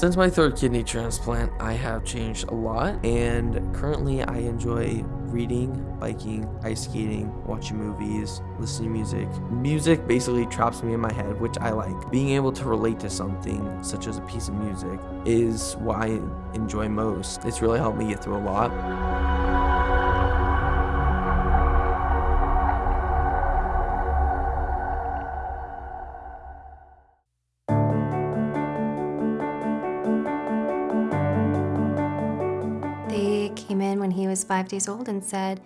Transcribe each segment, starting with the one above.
Since my third kidney transplant, I have changed a lot, and currently I enjoy reading, biking, ice skating, watching movies, listening to music. Music basically traps me in my head, which I like. Being able to relate to something, such as a piece of music, is what I enjoy most. It's really helped me get through a lot. Five days old and said,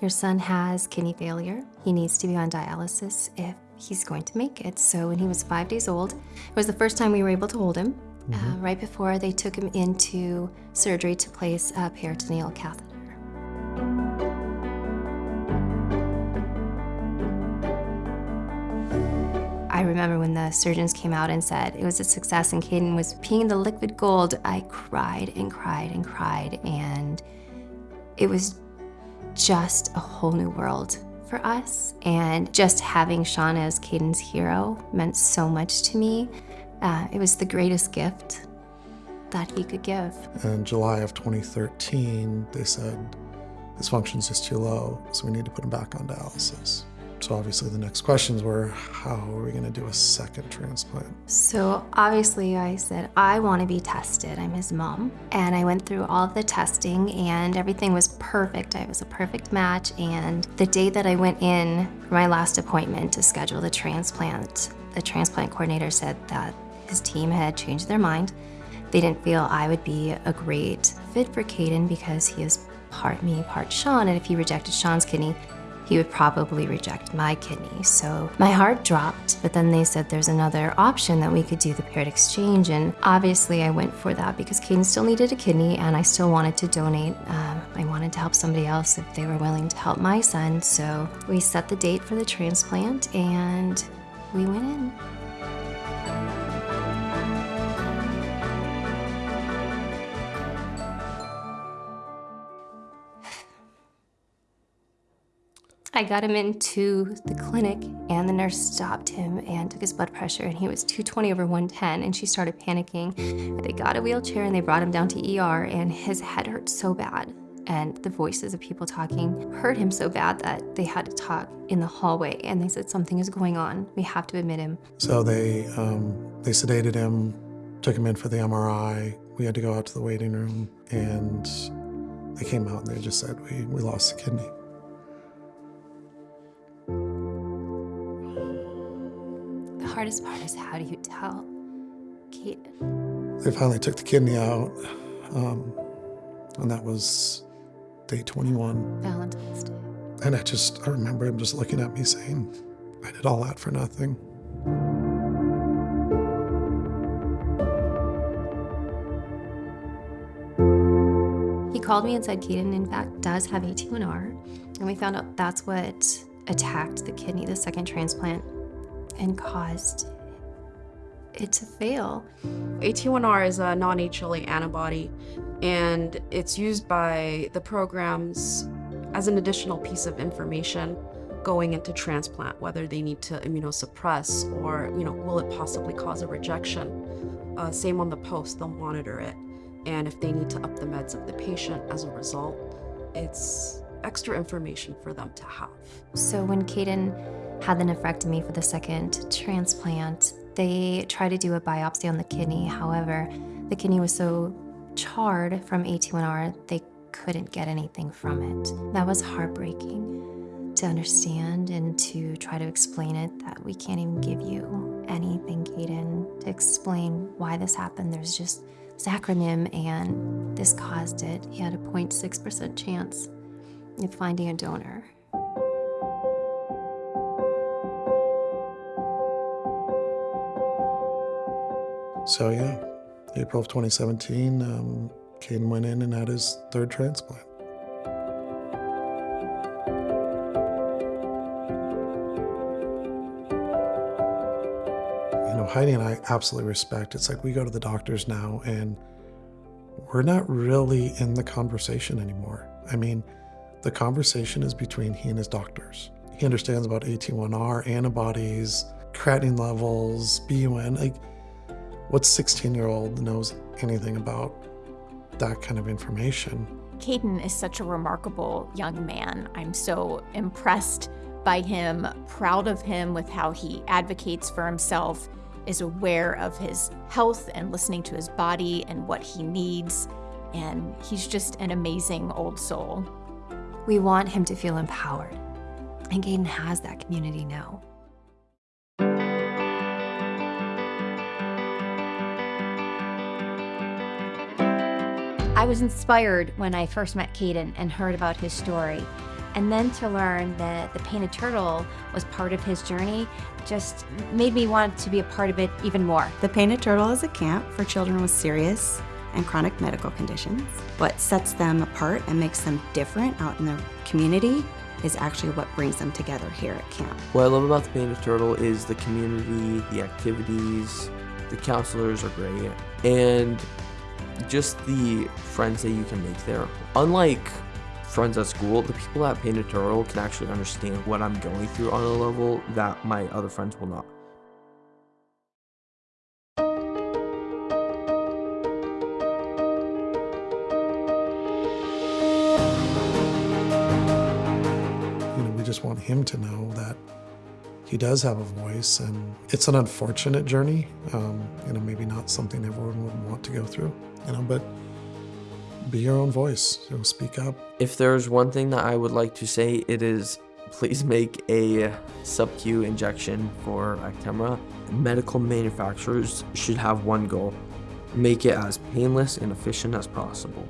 Your son has kidney failure. He needs to be on dialysis if he's going to make it. So when he was five days old, it was the first time we were able to hold him. Uh, right before they took him into surgery to place a peritoneal catheter. I remember when the surgeons came out and said it was a success and Caden was peeing the liquid gold, I cried and cried and cried. And it was just a whole new world for us. And just having Sean as Caden's hero meant so much to me. Uh, it was the greatest gift that he could give. In July of 2013, they said his functions is too low, so we need to put him back on dialysis. So obviously the next questions were, how are we gonna do a second transplant? So obviously I said, I want to be tested. I'm his mom. And I went through all the testing and everything was perfect. I was a perfect match. And the day that I went in for my last appointment to schedule the transplant, the transplant coordinator said that his team had changed their mind. They didn't feel I would be a great fit for Caden because he is part me, part Sean. And if he rejected Sean's kidney, he would probably reject my kidney. So my heart dropped, but then they said there's another option that we could do the paired exchange. And obviously I went for that because Caden still needed a kidney and I still wanted to donate. Um, I wanted to help somebody else if they were willing to help my son. So we set the date for the transplant and we went in. I got him into the clinic and the nurse stopped him and took his blood pressure and he was 220 over 110 and she started panicking. They got a wheelchair and they brought him down to ER and his head hurt so bad and the voices of people talking hurt him so bad that they had to talk in the hallway and they said something is going on. We have to admit him. So they, um, they sedated him, took him in for the MRI. We had to go out to the waiting room and they came out and they just said, we, we lost the kidney. Hardest part is how do you tell Caden? They finally took the kidney out, um, and that was day 21. Valentine's Day. And I just, I remember him just looking at me saying, I did all that for nothing. He called me and said Caden, in fact, does have AT1R. And we found out that's what attacked the kidney, the second transplant, and caused it to fail. AT1R is a non-HLA antibody, and it's used by the programs as an additional piece of information going into transplant, whether they need to immunosuppress or, you know, will it possibly cause a rejection. Uh, same on the post, they'll monitor it. And if they need to up the meds of the patient as a result, it's extra information for them to have. So when Caden had the nephrectomy for the second transplant, they tried to do a biopsy on the kidney. However, the kidney was so charred from AT1R, they couldn't get anything from it. That was heartbreaking to understand and to try to explain it that we can't even give you anything, Caden, to explain why this happened. There's just this acronym and this caused it. He had a 0.6% chance of finding a donor. So yeah, April of 2017, um, Caden went in and had his third transplant. You know, Heidi and I absolutely respect. It's like we go to the doctors now and we're not really in the conversation anymore. I mean, the conversation is between he and his doctors. He understands about AT1R, antibodies, creatinine levels, BUN. Like, What 16 year old knows anything about that kind of information? Caden is such a remarkable young man. I'm so impressed by him, proud of him with how he advocates for himself, is aware of his health and listening to his body and what he needs. And he's just an amazing old soul. We want him to feel empowered. And Caden has that community now. I was inspired when I first met Caden and heard about his story. And then to learn that the painted turtle was part of his journey just made me want to be a part of it even more. The Painted Turtle is a camp for children with serious and chronic medical conditions. What sets them apart and makes them different out in the community is actually what brings them together here at camp. What I love about the Painted Turtle is the community, the activities, the counselors are great, and just the friends that you can make there. Unlike friends at school, the people at Painted Turtle can actually understand what I'm going through on a level that my other friends will not. You know, we just want him to know that he does have a voice, and it's an unfortunate journey. Um, you know, maybe not something everyone would want to go through. You know, but be your own voice. You know, speak up. If there's one thing that I would like to say, it is please make a sub-Q injection for Actemra. Medical manufacturers should have one goal, make it as painless and efficient as possible.